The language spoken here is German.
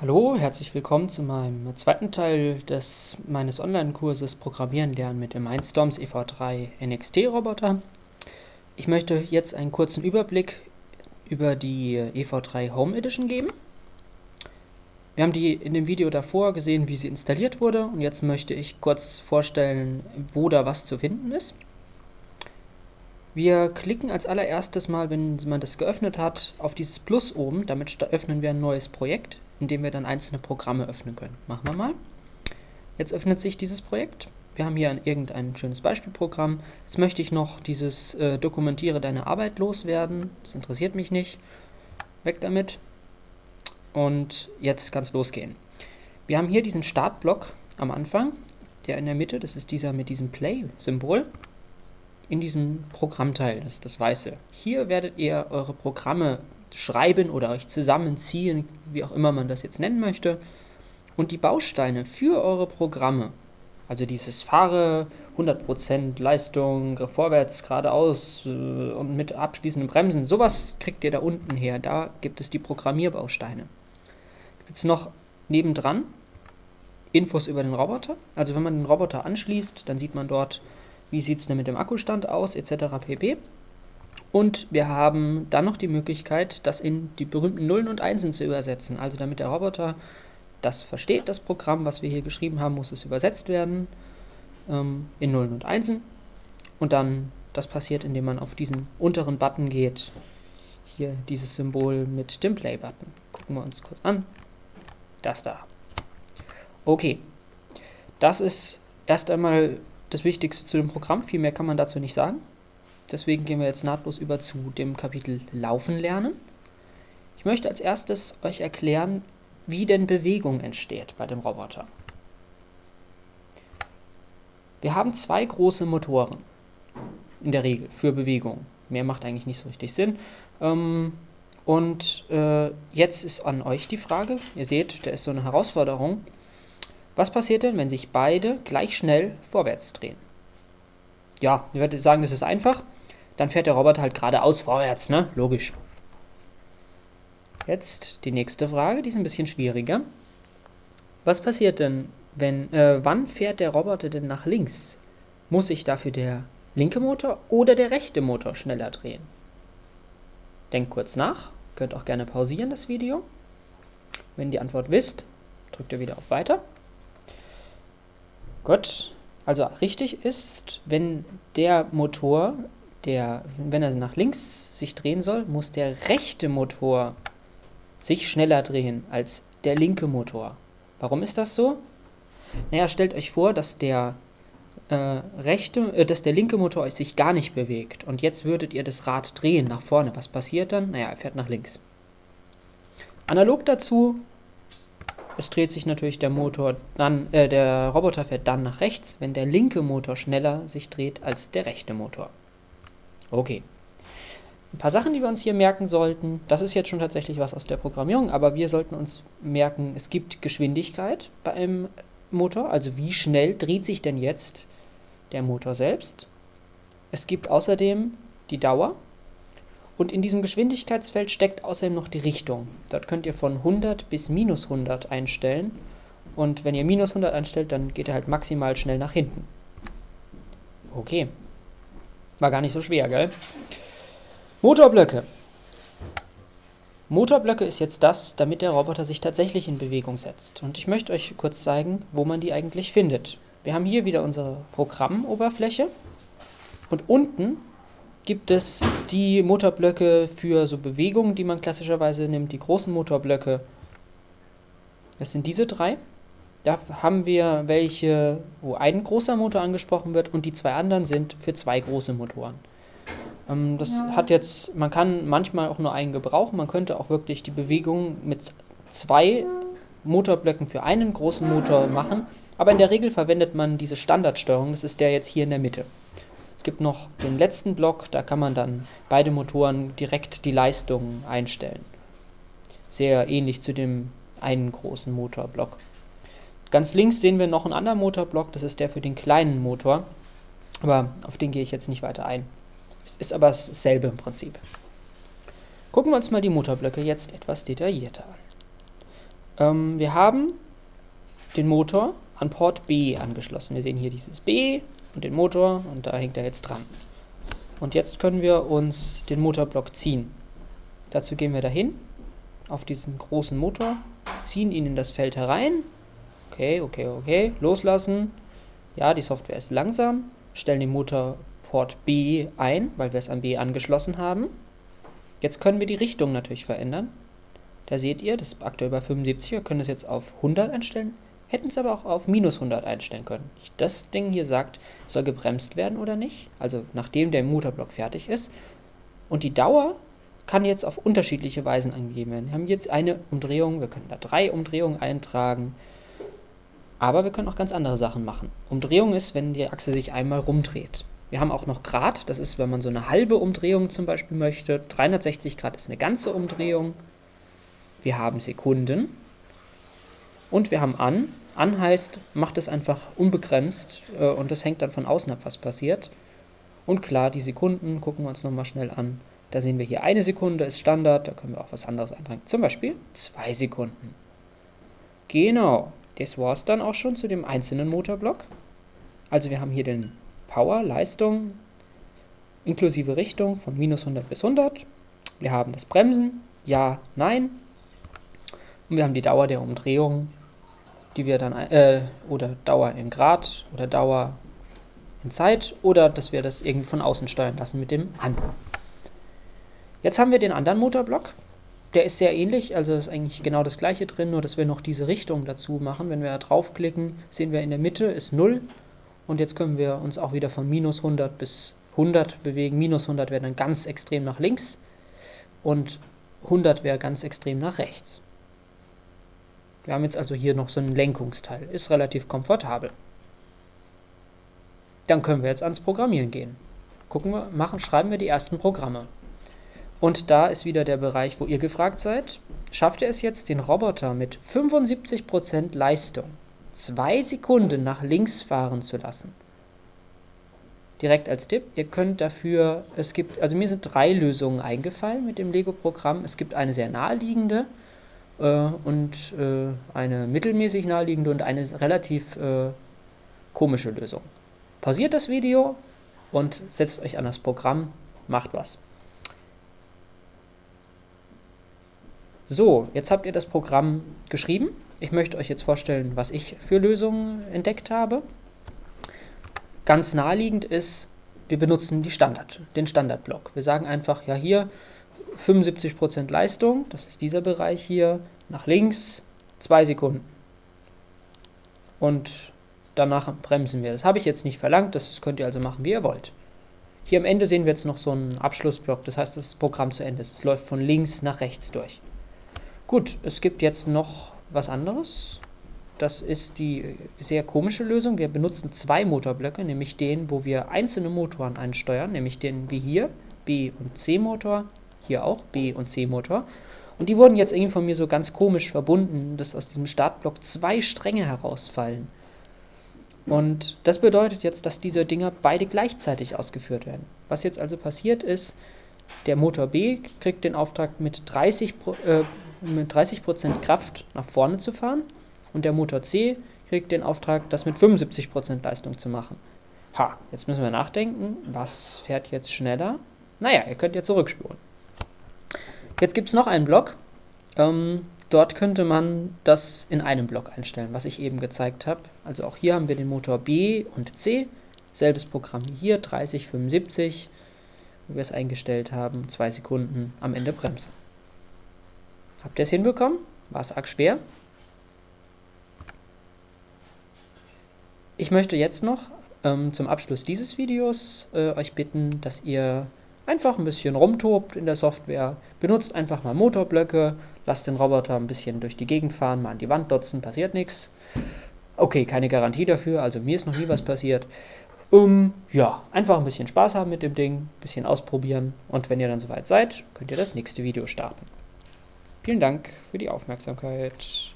Hallo, herzlich willkommen zu meinem zweiten Teil des meines Online-Kurses Programmieren lernen mit dem Mindstorms EV3 NXT Roboter. Ich möchte jetzt einen kurzen Überblick über die EV3 Home Edition geben. Wir haben die in dem Video davor gesehen, wie sie installiert wurde und jetzt möchte ich kurz vorstellen, wo da was zu finden ist. Wir klicken als allererstes mal, wenn man das geöffnet hat, auf dieses Plus oben. Damit öffnen wir ein neues Projekt, in dem wir dann einzelne Programme öffnen können. Machen wir mal. Jetzt öffnet sich dieses Projekt. Wir haben hier ein, irgendein schönes Beispielprogramm. Jetzt möchte ich noch dieses äh, Dokumentiere deine Arbeit loswerden. Das interessiert mich nicht. Weg damit. Und jetzt kann es losgehen. Wir haben hier diesen Startblock am Anfang, der in der Mitte, das ist dieser mit diesem Play-Symbol in diesem Programmteil, das ist das Weiße. Hier werdet ihr eure Programme schreiben oder euch zusammenziehen, wie auch immer man das jetzt nennen möchte. Und die Bausteine für eure Programme, also dieses Fahre 100% Leistung, vorwärts, geradeaus äh, und mit abschließenden Bremsen, sowas kriegt ihr da unten her. Da gibt es die Programmierbausteine. Jetzt noch nebendran Infos über den Roboter. Also wenn man den Roboter anschließt, dann sieht man dort wie sieht es denn mit dem Akkustand aus, etc. pp. Und wir haben dann noch die Möglichkeit, das in die berühmten Nullen und Einsen zu übersetzen. Also damit der Roboter das versteht, das Programm, was wir hier geschrieben haben, muss es übersetzt werden ähm, in Nullen und Einsen. Und dann, das passiert, indem man auf diesen unteren Button geht. Hier dieses Symbol mit dem Play-Button. Gucken wir uns kurz an. Das da. Okay. Das ist erst einmal das Wichtigste zu dem Programm. Viel mehr kann man dazu nicht sagen. Deswegen gehen wir jetzt nahtlos über zu dem Kapitel Laufen lernen. Ich möchte als erstes euch erklären, wie denn Bewegung entsteht bei dem Roboter. Wir haben zwei große Motoren in der Regel für Bewegung. Mehr macht eigentlich nicht so richtig Sinn. Ähm, und äh, jetzt ist an euch die Frage, ihr seht, da ist so eine Herausforderung. Was passiert denn, wenn sich beide gleich schnell vorwärts drehen? Ja, ich würde sagen, das ist einfach. Dann fährt der Roboter halt geradeaus vorwärts, ne? Logisch. Jetzt die nächste Frage, die ist ein bisschen schwieriger. Was passiert denn, wenn, äh, wann fährt der Roboter denn nach links? Muss sich dafür der linke Motor oder der rechte Motor schneller drehen? Denkt kurz nach, könnt auch gerne pausieren das Video. Wenn die Antwort wisst, drückt ihr wieder auf Weiter. Gut, also richtig ist, wenn der Motor, der, wenn er nach links sich drehen soll, muss der rechte Motor sich schneller drehen als der linke Motor. Warum ist das so? Naja, stellt euch vor, dass der äh, rechte, äh, dass der linke Motor euch sich gar nicht bewegt und jetzt würdet ihr das Rad drehen nach vorne. Was passiert dann? Naja, er fährt nach links. Analog dazu es dreht sich natürlich der Motor dann, äh, der Roboter fährt dann nach rechts, wenn der linke Motor schneller sich dreht als der rechte Motor. Okay. Ein paar Sachen, die wir uns hier merken sollten. Das ist jetzt schon tatsächlich was aus der Programmierung, aber wir sollten uns merken, es gibt Geschwindigkeit bei einem Motor, also wie schnell dreht sich denn jetzt der Motor selbst. Es gibt außerdem die Dauer, und in diesem Geschwindigkeitsfeld steckt außerdem noch die Richtung. Dort könnt ihr von 100 bis minus 100 einstellen. Und wenn ihr minus 100 einstellt, dann geht er halt maximal schnell nach hinten. Okay. War gar nicht so schwer, gell? Motorblöcke. Motorblöcke ist jetzt das, damit der Roboter sich tatsächlich in Bewegung setzt. Und ich möchte euch kurz zeigen, wo man die eigentlich findet. Wir haben hier wieder unsere Programmoberfläche. Und unten gibt es die Motorblöcke für so Bewegungen, die man klassischerweise nimmt, die großen Motorblöcke. Das sind diese drei. Da haben wir welche, wo ein großer Motor angesprochen wird und die zwei anderen sind für zwei große Motoren. Ähm, das ja. hat jetzt, man kann manchmal auch nur einen gebrauchen, man könnte auch wirklich die Bewegung mit zwei Motorblöcken für einen großen Motor machen, aber in der Regel verwendet man diese Standardsteuerung, das ist der jetzt hier in der Mitte. Es gibt noch den letzten Block, da kann man dann beide Motoren direkt die Leistung einstellen. Sehr ähnlich zu dem einen großen Motorblock. Ganz links sehen wir noch einen anderen Motorblock, das ist der für den kleinen Motor. Aber auf den gehe ich jetzt nicht weiter ein. Es ist aber dasselbe im Prinzip. Gucken wir uns mal die Motorblöcke jetzt etwas detaillierter an. Ähm, wir haben den Motor an Port B angeschlossen. Wir sehen hier dieses B und den Motor und da hängt er jetzt dran. Und jetzt können wir uns den Motorblock ziehen. Dazu gehen wir dahin, auf diesen großen Motor, ziehen ihn in das Feld herein. Okay, okay, okay, loslassen. Ja, die Software ist langsam. Stellen den Motorport B ein, weil wir es an B angeschlossen haben. Jetzt können wir die Richtung natürlich verändern. Da seht ihr, das ist aktuell bei 75, wir können das jetzt auf 100 einstellen, hätten es aber auch auf minus 100 einstellen können. Das Ding hier sagt, soll gebremst werden oder nicht, also nachdem der Motorblock fertig ist. Und die Dauer kann jetzt auf unterschiedliche Weisen angegeben werden. Wir haben jetzt eine Umdrehung, wir können da drei Umdrehungen eintragen, aber wir können auch ganz andere Sachen machen. Umdrehung ist, wenn die Achse sich einmal rumdreht. Wir haben auch noch Grad, das ist, wenn man so eine halbe Umdrehung zum Beispiel möchte. 360 Grad ist eine ganze Umdrehung. Wir haben Sekunden. Und wir haben an. An heißt, macht es einfach unbegrenzt äh, und das hängt dann von außen ab, was passiert. Und klar, die Sekunden gucken wir uns nochmal schnell an. Da sehen wir hier eine Sekunde ist Standard, da können wir auch was anderes eintragen. Zum Beispiel zwei Sekunden. Genau, das war es dann auch schon zu dem einzelnen Motorblock. Also wir haben hier den Power, Leistung, inklusive Richtung von minus 100 bis 100. Wir haben das Bremsen, ja, nein. Und wir haben die Dauer der Umdrehung, die wir dann, äh, oder Dauer in Grad oder Dauer in Zeit oder dass wir das irgendwie von außen steuern lassen mit dem An. Jetzt haben wir den anderen Motorblock. Der ist sehr ähnlich, also ist eigentlich genau das gleiche drin, nur dass wir noch diese Richtung dazu machen. Wenn wir da draufklicken, sehen wir in der Mitte ist 0 und jetzt können wir uns auch wieder von minus 100 bis 100 bewegen. Minus 100 wäre dann ganz extrem nach links und 100 wäre ganz extrem nach rechts. Wir haben jetzt also hier noch so einen Lenkungsteil. Ist relativ komfortabel. Dann können wir jetzt ans Programmieren gehen. Gucken wir, machen, schreiben wir die ersten Programme. Und da ist wieder der Bereich, wo ihr gefragt seid. Schafft ihr es jetzt, den Roboter mit 75% Leistung zwei Sekunden nach links fahren zu lassen? Direkt als Tipp, ihr könnt dafür, es gibt, also mir sind drei Lösungen eingefallen mit dem Lego-Programm. Es gibt eine sehr naheliegende äh, und äh, eine mittelmäßig naheliegende und eine relativ äh, komische Lösung. Pausiert das Video und setzt euch an das Programm, macht was. So, jetzt habt ihr das Programm geschrieben. Ich möchte euch jetzt vorstellen, was ich für Lösungen entdeckt habe. Ganz naheliegend ist, wir benutzen die Standard, den Standardblock. Wir sagen einfach, ja hier 75% Leistung, das ist dieser Bereich hier, nach links, 2 Sekunden. Und danach bremsen wir. Das habe ich jetzt nicht verlangt, das könnt ihr also machen, wie ihr wollt. Hier am Ende sehen wir jetzt noch so einen Abschlussblock, das heißt, das Programm zu Ende ist. Es läuft von links nach rechts durch. Gut, es gibt jetzt noch was anderes. Das ist die sehr komische Lösung. Wir benutzen zwei Motorblöcke, nämlich den, wo wir einzelne Motoren einsteuern, nämlich den wie hier, B- und C-Motor, hier auch B- und C-Motor. Und die wurden jetzt irgendwie von mir so ganz komisch verbunden, dass aus diesem Startblock zwei Stränge herausfallen. Und das bedeutet jetzt, dass diese Dinger beide gleichzeitig ausgeführt werden. Was jetzt also passiert ist, der Motor B kriegt den Auftrag mit 30, äh, mit 30% Kraft nach vorne zu fahren und der Motor C kriegt den Auftrag, das mit 75% Leistung zu machen. Ha, jetzt müssen wir nachdenken, was fährt jetzt schneller? Naja, ihr könnt ja zurückspulen. Jetzt gibt es noch einen Block. Ähm, dort könnte man das in einem Block einstellen, was ich eben gezeigt habe. Also auch hier haben wir den Motor B und C. Selbes Programm hier, 30, 75 wie wir es eingestellt haben, zwei Sekunden am Ende bremsen. Habt ihr es hinbekommen? War es arg schwer? Ich möchte jetzt noch ähm, zum Abschluss dieses Videos äh, euch bitten, dass ihr einfach ein bisschen rumtobt in der Software, benutzt einfach mal Motorblöcke, lasst den Roboter ein bisschen durch die Gegend fahren, mal an die Wand dotzen, passiert nichts. Okay, keine Garantie dafür, also mir ist noch nie was passiert. Um, ja, einfach ein bisschen Spaß haben mit dem Ding, ein bisschen ausprobieren und wenn ihr dann soweit seid, könnt ihr das nächste Video starten. Vielen Dank für die Aufmerksamkeit.